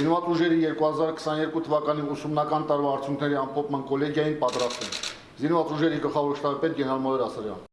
Զինված ուժերի 2022 թվականի ուսումնական տարվա արդյունքների ամփոփման կոլեգիային պատրաստում։ Զինված ուժերի գլխավոր շտաբի պետ գեներալ-մայոր Ասարյան։